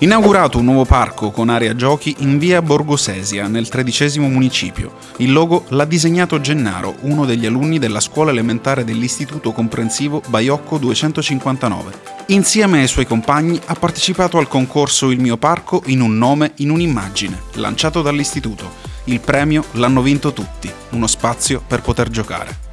Inaugurato un nuovo parco con area giochi in via Borgosesia, nel tredicesimo municipio. Il logo l'ha disegnato Gennaro, uno degli alunni della scuola elementare dell'Istituto Comprensivo Baiocco 259. Insieme ai suoi compagni ha partecipato al concorso Il mio parco in un nome, in un'immagine, lanciato dall'istituto. Il premio l'hanno vinto tutti, uno spazio per poter giocare.